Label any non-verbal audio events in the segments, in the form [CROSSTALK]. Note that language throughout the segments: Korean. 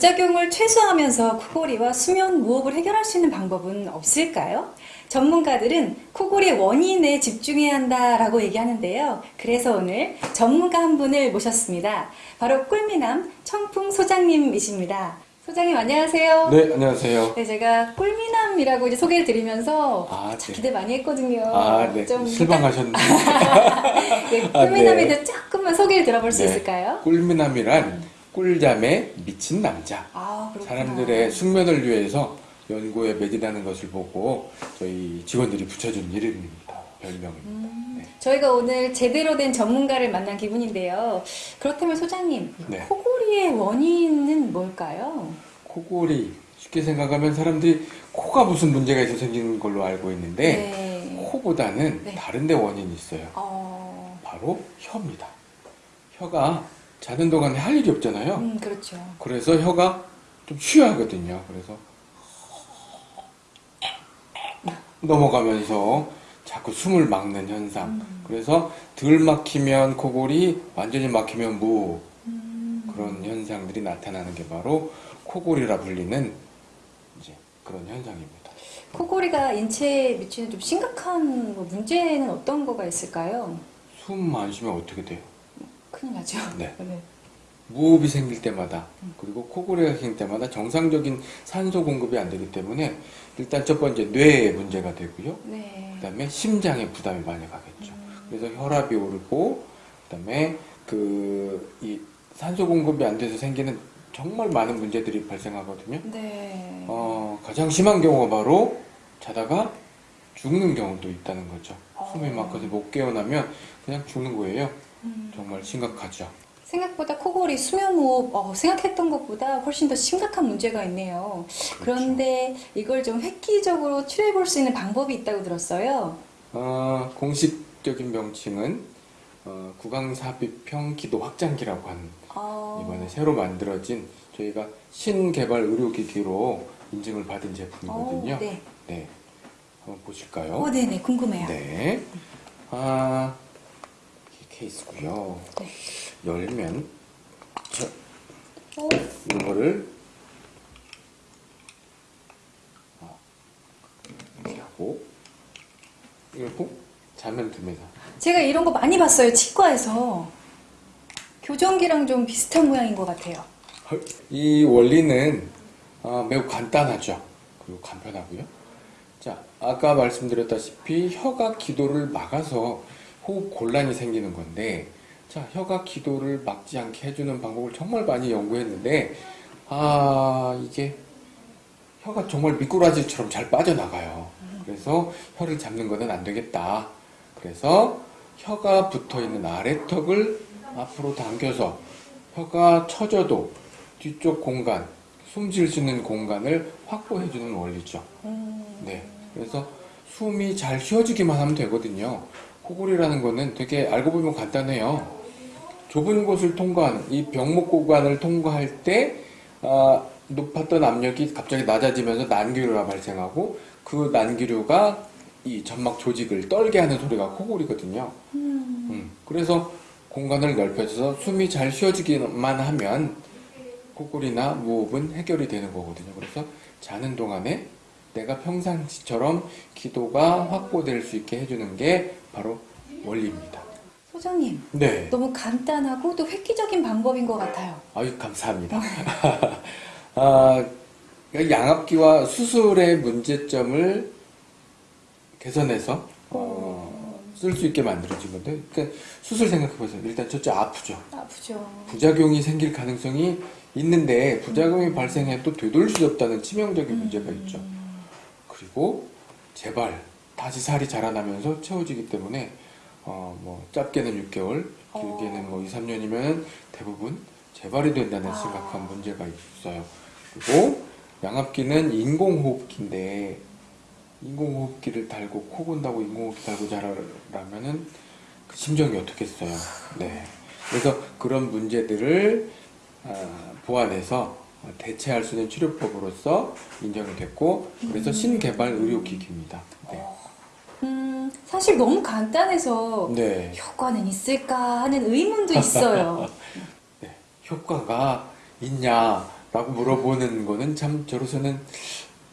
부작용을 최소화하면서 코골이와 수면 무호흡을 해결할 수 있는 방법은 없을까요? 전문가들은 코골이 원인에 집중해야 한다라고 얘기하는데요. 그래서 오늘 전문가 한 분을 모셨습니다. 바로 꿀미남 청풍 소장님이십니다. 소장님 안녕하세요. 네, 안녕하세요. 네, 제가 꿀미남이라고 이제 소개를 드리면서 아, 참 네. 기대 많이 했거든요. 아, 네. 좀 실망하셨는데. [LAUGHS] 네, 아, 꿀미남에 네. 대해 조금만 소개를 들어볼 수 네. 있을까요? 꿀미남이란 꿀잠에 미친 남자. 아. 사람들의 숙면을 위해서 연구에 매진하는 것을 보고 저희 직원들이 붙여준 이름입니다. 별명입니다. 네. 저희가 오늘 제대로 된 전문가를 만난 기분인데요. 그렇다면 소장님, 이 네. 코골이의 원인은 뭘까요? 코골이 쉽게 생각하면 사람들이 코가 무슨 문제가 있어 생기는 걸로 알고 있는데 네. 코보다는 네. 다른 데 원인이 있어요. 어, 바로 혀입니다. 혀가 자는 동안에 할 일이 없잖아요. 음, 그렇죠. 그래서 혀가 좀 쉬어야 하거든요. 그래서 넘어가면서 자꾸 숨을 막는 현상. 음. 그래서 덜 막히면 코골이, 완전히 막히면 무 음, 그런 현상들이 나타나는 게 바로 코골이라 불리는 이제 그런 현상입니다. 코골이가 인체에 미치는 좀 심각한 뭐 문제는 어떤 거가 있을까요? 숨 안 쉬면 어떻게 돼요? 큰일 나죠. [LAUGHS] 네. 무호흡이 생길 때마다 그리고 코골이가 생길 때마다 정상적인 산소 공급이 안 되기 때문에 일단 첫 번째 뇌에 문제가 되고요. 네. 그다음에 심장에 부담이 많이 가겠죠. 그래서 혈압이 오르고 그다음에 그 이 산소 공급이 안 돼서 생기는 정말 많은 문제들이 발생하거든요. 네. 어, 가장 심한 경우가 바로 자다가 죽는 경우도 있다는 거죠. 숨이 막혀서 못 깨어나면 그냥 죽는 거예요. 음. 정말 심각하죠. 생각보다 코골이 수면호흡 어, 생각했던 것보다 훨씬 더 심각한 문제가 있네요. 그런데 이걸 좀 획기적으로 치료해 볼 수 있는 방법이 있다고 들었어요. 어, 공식적인 명칭은 어, 구강삽입형 기도 확장기라고 하는 어, 이번에 새로 만들어진 저희가 신개발 의료기기로 인증을 받은 제품이거든요. 어, 네. 네. 한번 보실까요? 어, 네네 궁금해요. 네. 아, 케이스고요. 네. 열면 자, 어, 이거를 아, 이렇게 하고 이러고 자면 됩니다. 제가 이런 거 많이 봤어요 치과에서 교정기랑 좀 비슷한 모양인 것 같아요. 헐, 이 원리는 아, 매우 간단하죠. 그리고 간편하고요. 자, 아까 말씀드렸다시피 혀가 기도를 막아서 호흡 곤란이 생기는 건데, 자, 혀가 기도를 막지 않게 해주는 방법을 정말 많이 연구했는데, 아, 이게 혀가 정말 미꾸라지처럼 잘 빠져나가요. 그래서 혀를 잡는 것은 안 되겠다. 그래서 혀가 붙어 있는 아래턱을 앞으로 당겨서 혀가 처져도 뒤쪽 공간, 숨질 수 있는 공간을 확보해 주는 원리죠. 음, 네. 그래서 숨이 잘 쉬어지기만 하면 되거든요. 코골이라는 거는 되게 알고 보면 간단해요. 좁은 곳을 통과하는, 이 병목 구간을 통과할 때, 아, 높았던 압력이 갑자기 낮아지면서 난기류가 발생하고, 그 난기류가 이 점막 조직을 떨게 하는 소리가 코골이거든요. 음, 음, 그래서 공간을 넓혀서 숨이 잘 쉬어지기만 하면 코골이나 무호흡은 해결이 되는 거거든요. 그래서 자는 동안에 내가 평상시처럼 기도가 확보될 수 있게 해주는 게 바로 원리입니다. 소장님 네. 너무 간단하고 또 획기적인 방법인 것 같아요. 아유, 감사합니다. [LAUGHS] 아, 양압기와 수술의 문제점을 개선해서 어, 쓸 수 있게 만들어진 건데, 그러니까 수술 생각해보세요. 일단 첫째 아프죠. 아프죠. 부작용이 생길 가능성이 있는데 부작용이 발생해도 되돌릴 수 없다는 치명적인 문제가 있죠. 그리고 재발 다시 살이 자라나면서 채워지기 때문에 어, 뭐 짧게는 6개월, 길게는 뭐 2, 3년이면 대부분 재발이 된다는 심각한 문제가 있어요. 그리고 양압기는 인공호흡기인데 인공호흡기를 달고 코 건다고 인공호흡기 달고 자라라면은 그 심정이 어떻겠어요. 네. 그래서 그런 문제들을 아, 보완해서 대체할 수 있는 치료법으로서 인정이 됐고 그래서 신개발 의료기기입니다. 네. 음, 사실 너무 간단해서 네. 효과는 있을까 하는 의문도 있어요. [LAUGHS] 네. 효과가 있냐 라고 물어보는 거는 참 저로서는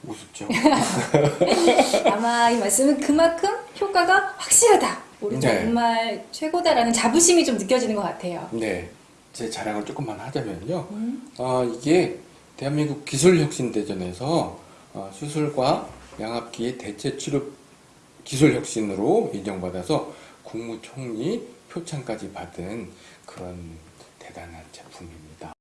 우습죠. [LAUGHS] 아마 이 말씀은 그만큼 효과가 확실하다. 우리 네. 정말 최고다라는 자부심이 좀 느껴지는 것 같아요. 네. 제 자랑을 조금만 하자면요. 음. 어, 이게 대한민국 기술혁신대전에서 어, 수술과 양압기 대체 치료 기술혁신으로 인정받아서 국무총리 표창까지 받은 그런 대단한 제품입니다.